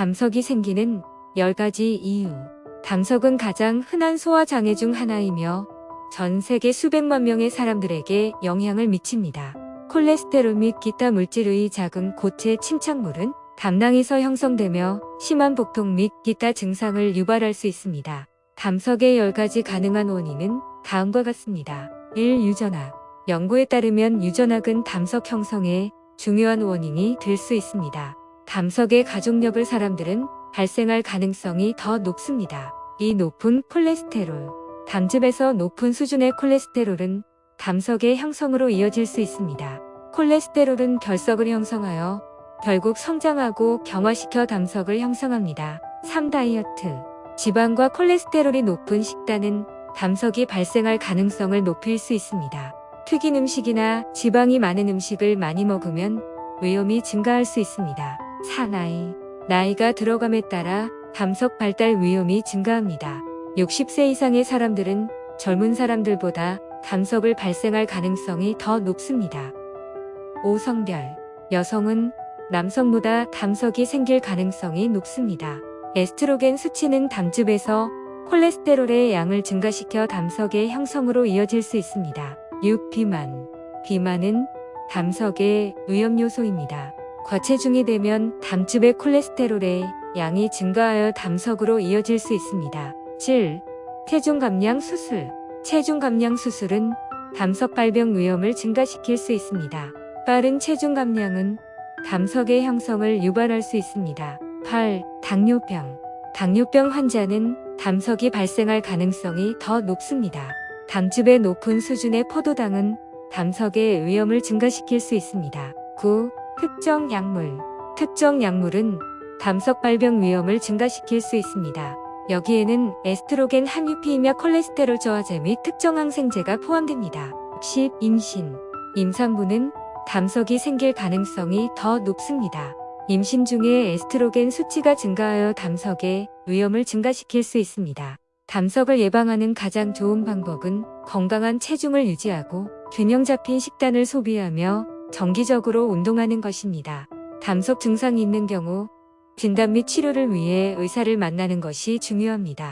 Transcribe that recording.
담석이 생기는 10가지 이유. 담석은 가장 흔한 소화장애 중 하나이며 전 세계 수백만 명의 사람들에게 영향을 미칩니다. 콜레스테롤 및 기타 물질의 작은 고체 침착물은 담낭에서 형성되며 심한 복통 및 기타 증상을 유발할 수 있습니다. 담석의 10가지 가능한 원인은 다음과 같습니다. 1. 유전학 연구에 따르면 유전학은 담석 형성의 중요한 원인이 될 수 있습니다. 담석의 가족력을 사람들은 발생할 가능성이 더 높습니다. 이 높은 콜레스테롤 담즙에서 높은 수준의 콜레스테롤은 담석의 형성으로 이어질 수 있습니다. 콜레스테롤은 결석을 형성하여 결국 성장하고 경화시켜 담석을 형성합니다. 3. 다이어트 지방과 콜레스테롤이 높은 식단은 담석이 발생할 가능성을 높일 수 있습니다. 튀긴 음식이나 지방이 많은 음식을 많이 먹으면 위험이 증가할 수 있습니다. 4. 나이 나이가 들어감에 따라 담석 발달 위험이 증가합니다. 60세 이상의 사람들은 젊은 사람들보다 담석을 발생할 가능성이 더 높습니다. 5. 성별 여성은 남성보다 담석이 생길 가능성이 높습니다. 에스트로겐 수치는 담즙에서 콜레스테롤의 양을 증가시켜 담석의 형성으로 이어질 수 있습니다. 6. 비만 비만은 담석의 위험 요소입니다. 과체중이 되면 담즙의 콜레스테롤의 양이 증가하여 담석으로 이어질 수 있습니다. 7. 체중 감량 수술 체중 감량 수술은 담석 발병 위험을 증가시킬 수 있습니다. 빠른 체중 감량은 담석의 형성을 유발할 수 있습니다. 8. 당뇨병 당뇨병 환자는 담석이 발생할 가능성이 더 높습니다. 담즙의 높은 수준의 포도당은 담석의 위험을 증가시킬 수 있습니다. 9. 특정 약물 특정 약물은 담석 발병 위험을 증가시킬 수 있습니다. 여기에는 에스트로겐 함유피이며 콜레스테롤 저하제 및 특정 항생제가 포함됩니다. 10. 임신 임산부는 담석이 생길 가능성이 더 높습니다. 임신 중에 에스트로겐 수치가 증가하여 담석의 위험을 증가시킬 수 있습니다. 담석을 예방하는 가장 좋은 방법은 건강한 체중을 유지하고 균형 잡힌 식단을 소비하며 정기적으로 운동하는 것입니다. 담석 증상이 있는 경우 진단 및 치료를 위해 의사를 만나는 것이 중요합니다.